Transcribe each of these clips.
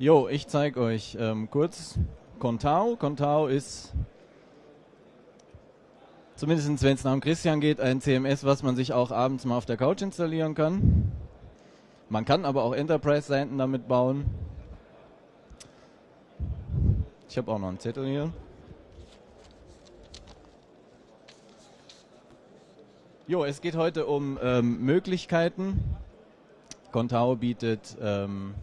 Jo, ich zeige euch ähm, kurz Contao. Contao ist, zumindest wenn es nach dem Christian geht, ein CMS, was man sich auch abends mal auf der Couch installieren kann. Man kann aber auch Enterprise-Seiten damit bauen. Ich habe auch noch einen Zettel hier. Jo, es geht heute um ähm, Möglichkeiten. Contao bietet ähm,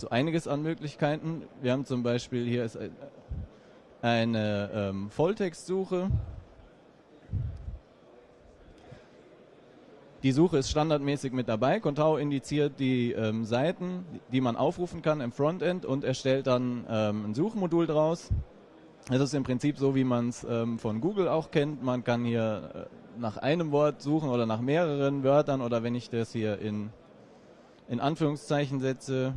so einiges an Möglichkeiten. Wir haben zum Beispiel hier ist eine ähm, Volltextsuche. Die Suche ist standardmäßig mit dabei. Contao indiziert die ähm, Seiten, die man aufrufen kann im Frontend und erstellt dann ähm, ein Suchmodul draus. Das ist im Prinzip so, wie man es ähm, von Google auch kennt. Man kann hier äh, nach einem Wort suchen oder nach mehreren Wörtern oder wenn ich das hier in, in Anführungszeichen setze,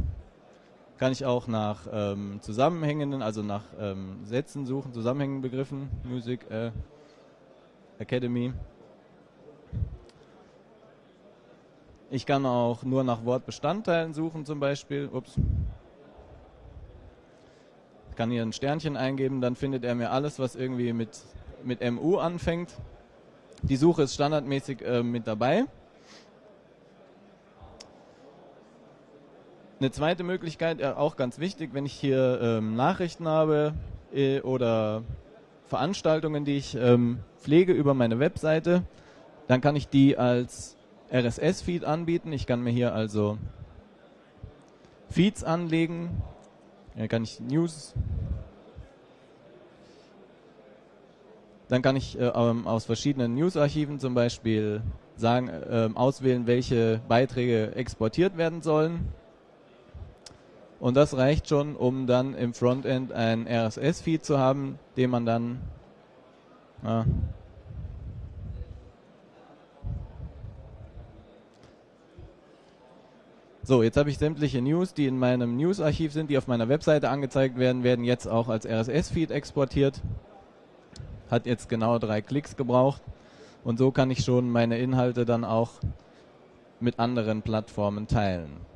kann ich auch nach ähm, zusammenhängenden, also nach ähm, Sätzen suchen, zusammenhängenden Begriffen, Music äh, Academy. Ich kann auch nur nach Wortbestandteilen suchen zum Beispiel. Ups. Ich kann hier ein Sternchen eingeben, dann findet er mir alles, was irgendwie mit, mit MU anfängt. Die Suche ist standardmäßig äh, mit dabei. Eine zweite Möglichkeit, äh, auch ganz wichtig, wenn ich hier ähm, Nachrichten habe äh, oder Veranstaltungen, die ich ähm, pflege über meine Webseite, dann kann ich die als RSS-Feed anbieten. Ich kann mir hier also Feeds anlegen. Dann kann ich News Dann kann ich äh, ähm, aus verschiedenen News-Archiven zum Beispiel sagen, äh, auswählen, welche Beiträge exportiert werden sollen. Und das reicht schon, um dann im Frontend ein RSS-Feed zu haben, den man dann äh, So, jetzt habe ich sämtliche News, die in meinem News-Archiv sind, die auf meiner Webseite angezeigt werden, werden jetzt auch als RSS-Feed exportiert hat jetzt genau drei Klicks gebraucht. Und so kann ich schon meine Inhalte dann auch mit anderen Plattformen teilen.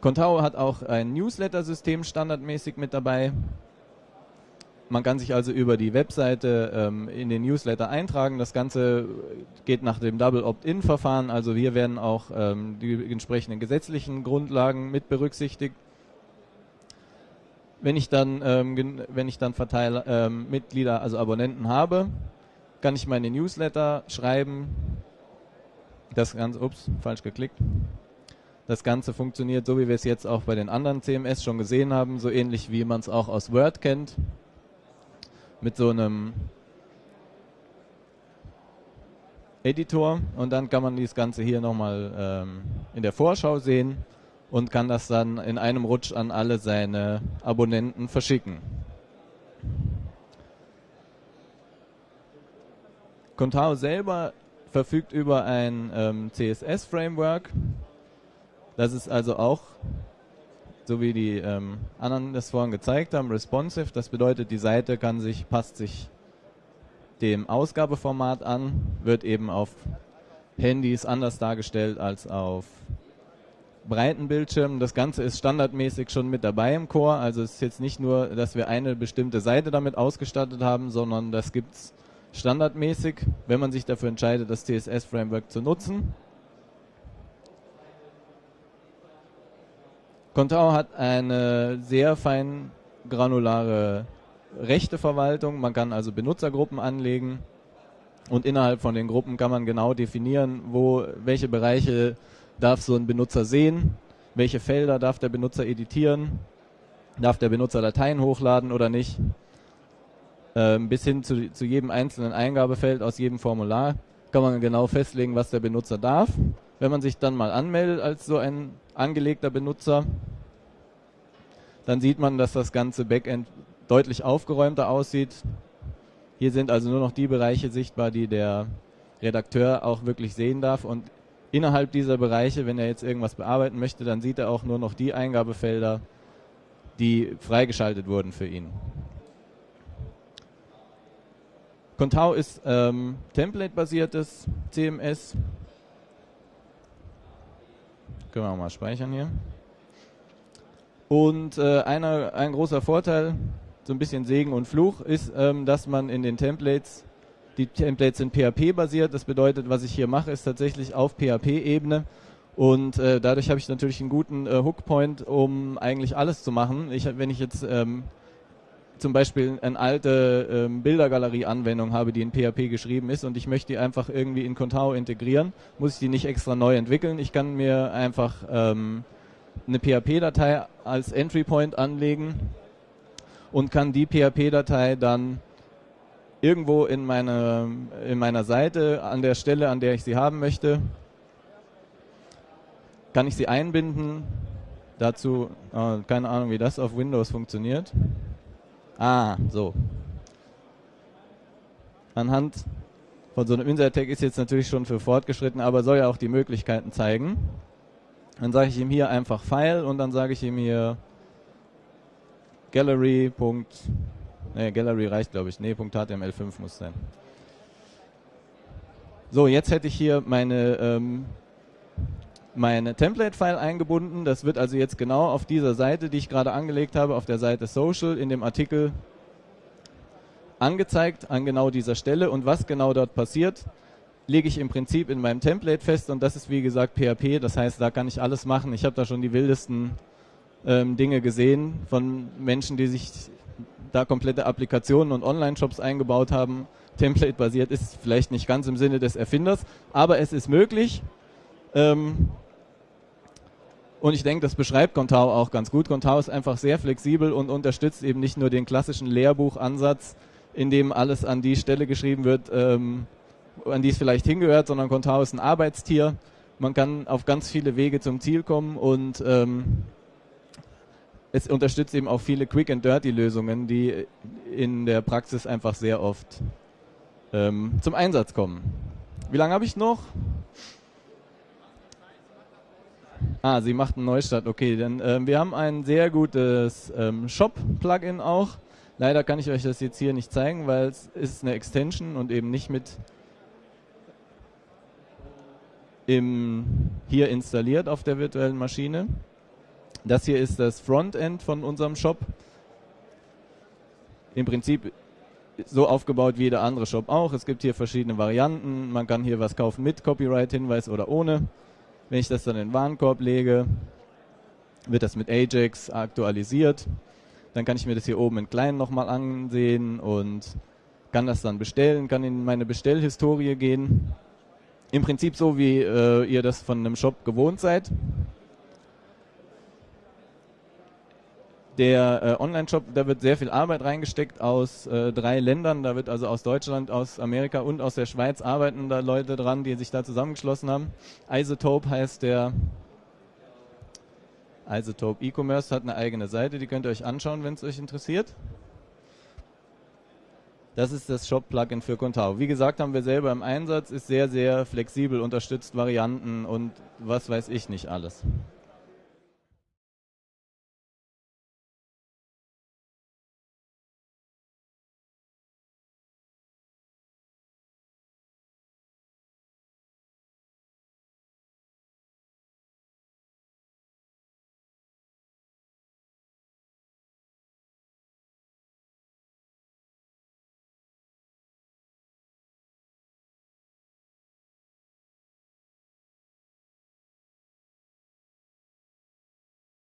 Contao hat auch ein Newsletter-System standardmäßig mit dabei. Man kann sich also über die Webseite ähm, in den Newsletter eintragen. Das Ganze geht nach dem Double Opt-in-Verfahren. Also hier werden auch ähm, die entsprechenden gesetzlichen Grundlagen mit berücksichtigt wenn ich dann, ähm, wenn ich dann Verteiler, ähm, Mitglieder, also Abonnenten habe, kann ich meine Newsletter schreiben. Das Ganze, ups, falsch geklickt. Das Ganze funktioniert so, wie wir es jetzt auch bei den anderen CMS schon gesehen haben, so ähnlich wie man es auch aus Word kennt. Mit so einem Editor und dann kann man das Ganze hier nochmal ähm, in der Vorschau sehen und kann das dann in einem Rutsch an alle seine Abonnenten verschicken. Contao selber verfügt über ein ähm, CSS-Framework. Das ist also auch, so wie die ähm, anderen das vorhin gezeigt haben, responsive. Das bedeutet, die Seite kann sich, passt sich dem Ausgabeformat an, wird eben auf Handys anders dargestellt als auf breiten Bildschirmen. Das Ganze ist standardmäßig schon mit dabei im Core. Also es ist jetzt nicht nur, dass wir eine bestimmte Seite damit ausgestattet haben, sondern das gibt es standardmäßig, wenn man sich dafür entscheidet, das CSS-Framework zu nutzen. Contao hat eine sehr fein granulare Rechteverwaltung. Man kann also Benutzergruppen anlegen und innerhalb von den Gruppen kann man genau definieren, wo welche Bereiche darf so ein Benutzer sehen, welche Felder darf der Benutzer editieren, darf der Benutzer Dateien hochladen oder nicht, ähm, bis hin zu, zu jedem einzelnen Eingabefeld aus jedem Formular kann man genau festlegen, was der Benutzer darf. Wenn man sich dann mal anmeldet als so ein angelegter Benutzer, dann sieht man, dass das ganze Backend deutlich aufgeräumter aussieht. Hier sind also nur noch die Bereiche sichtbar, die der Redakteur auch wirklich sehen darf und innerhalb dieser Bereiche, wenn er jetzt irgendwas bearbeiten möchte, dann sieht er auch nur noch die Eingabefelder, die freigeschaltet wurden für ihn. Contao ist ähm, Template-basiertes CMS. Können wir auch mal speichern hier. Und äh, einer, ein großer Vorteil, so ein bisschen Segen und Fluch, ist, ähm, dass man in den Templates, die Templates sind PHP-basiert, das bedeutet, was ich hier mache, ist tatsächlich auf PHP-Ebene und äh, dadurch habe ich natürlich einen guten äh, Hookpoint, um eigentlich alles zu machen. Ich, wenn ich jetzt ähm, zum Beispiel eine alte ähm, Bildergalerie-Anwendung habe, die in PHP geschrieben ist und ich möchte die einfach irgendwie in Contao integrieren, muss ich die nicht extra neu entwickeln. Ich kann mir einfach ähm, eine PHP-Datei als Entry Point anlegen und kann die PHP-Datei dann irgendwo in, meine, in meiner Seite an der Stelle, an der ich sie haben möchte, kann ich sie einbinden. Dazu, äh, keine Ahnung, wie das auf Windows funktioniert. Ah, so. Anhand von so einem Insert-Tag ist jetzt natürlich schon für fortgeschritten, aber soll ja auch die Möglichkeiten zeigen. Dann sage ich ihm hier einfach File und dann sage ich ihm hier Gallery. Ne, Gallery reicht glaube ich. Ne, .html5 muss sein. So, jetzt hätte ich hier meine ähm, meine Template-File eingebunden. Das wird also jetzt genau auf dieser Seite, die ich gerade angelegt habe, auf der Seite Social, in dem Artikel angezeigt, an genau dieser Stelle. Und was genau dort passiert, lege ich im Prinzip in meinem Template fest. Und das ist, wie gesagt, PHP. Das heißt, da kann ich alles machen. Ich habe da schon die wildesten ähm, Dinge gesehen von Menschen, die sich da komplette Applikationen und Online-Shops eingebaut haben. Template-basiert ist vielleicht nicht ganz im Sinne des Erfinders, aber es ist möglich. Ähm, und ich denke, das beschreibt Contao auch ganz gut. Contao ist einfach sehr flexibel und unterstützt eben nicht nur den klassischen Lehrbuchansatz, in dem alles an die Stelle geschrieben wird, ähm, an die es vielleicht hingehört, sondern Contao ist ein Arbeitstier. Man kann auf ganz viele Wege zum Ziel kommen und ähm, es unterstützt eben auch viele Quick and Dirty Lösungen, die in der Praxis einfach sehr oft ähm, zum Einsatz kommen. Wie lange habe ich noch? Ah, sie macht einen Neustart. Okay, denn ähm, wir haben ein sehr gutes ähm, Shop-Plugin auch. Leider kann ich euch das jetzt hier nicht zeigen, weil es ist eine Extension und eben nicht mit im, hier installiert auf der virtuellen Maschine. Das hier ist das Frontend von unserem Shop. Im Prinzip so aufgebaut wie jeder andere Shop auch. Es gibt hier verschiedene Varianten. Man kann hier was kaufen mit Copyright-Hinweis oder ohne. Wenn ich das dann in den Warenkorb lege, wird das mit Ajax aktualisiert. Dann kann ich mir das hier oben in klein nochmal ansehen und kann das dann bestellen, kann in meine Bestellhistorie gehen. Im Prinzip so, wie äh, ihr das von einem Shop gewohnt seid. Der äh, Online-Shop, da wird sehr viel Arbeit reingesteckt aus äh, drei Ländern. Da wird also aus Deutschland, aus Amerika und aus der Schweiz arbeiten da Leute dran, die sich da zusammengeschlossen haben. Isotope heißt der. Isotope E-Commerce hat eine eigene Seite, die könnt ihr euch anschauen, wenn es euch interessiert. Das ist das Shop-Plugin für Contao. Wie gesagt, haben wir selber im Einsatz, ist sehr, sehr flexibel, unterstützt Varianten und was weiß ich nicht alles.